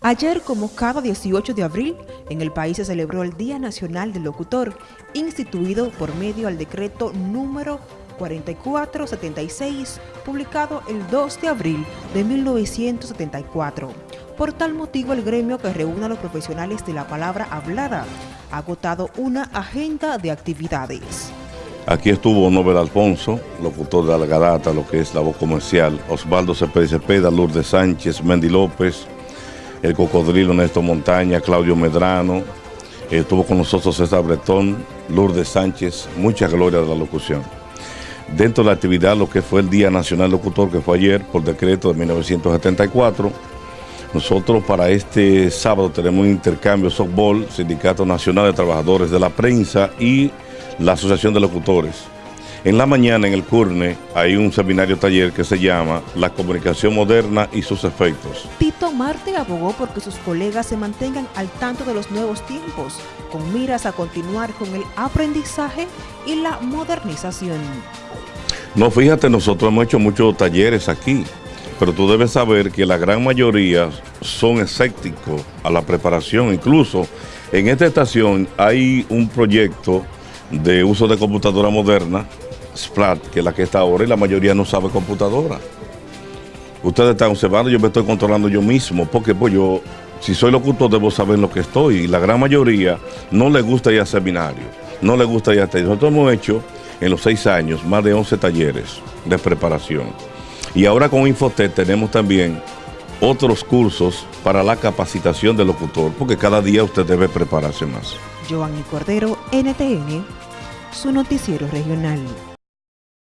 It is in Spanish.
Ayer, como cada 18 de abril, en el país se celebró el Día Nacional del Locutor, instituido por medio al decreto número 4476, publicado el 2 de abril de 1974. Por tal motivo, el gremio que reúne a los profesionales de la palabra hablada ha agotado una agenda de actividades. Aquí estuvo Nobel Alfonso, locutor de Algarata, lo que es la voz comercial, Osvaldo Cepeda Lourdes Sánchez, Mendy López, el Cocodrilo Néstor Montaña, Claudio Medrano, estuvo con nosotros César Bretón, Lourdes Sánchez, mucha gloria de la locución. Dentro de la actividad, lo que fue el Día Nacional Locutor, que fue ayer por decreto de 1974, nosotros para este sábado tenemos un intercambio softball, Sindicato Nacional de Trabajadores de la Prensa y la Asociación de Locutores. En la mañana en el CURNE hay un seminario taller que se llama La comunicación moderna y sus efectos. Tito Marte abogó porque sus colegas se mantengan al tanto de los nuevos tiempos, con miras a continuar con el aprendizaje y la modernización. No, fíjate, nosotros hemos hecho muchos talleres aquí, pero tú debes saber que la gran mayoría son escépticos a la preparación. Incluso en esta estación hay un proyecto de uso de computadora moderna Splat, que es la que está ahora, y la mayoría no sabe computadora. Ustedes están observando, yo me estoy controlando yo mismo, porque pues yo, si soy locutor, debo saber lo que estoy, y la gran mayoría no le gusta ir a seminarios, no le gusta ir a talleres. Nosotros hemos hecho en los seis años más de 11 talleres de preparación. Y ahora con Infotec tenemos también otros cursos para la capacitación del locutor, porque cada día usted debe prepararse más. Giovanni Cordero, NTN, su noticiero regional.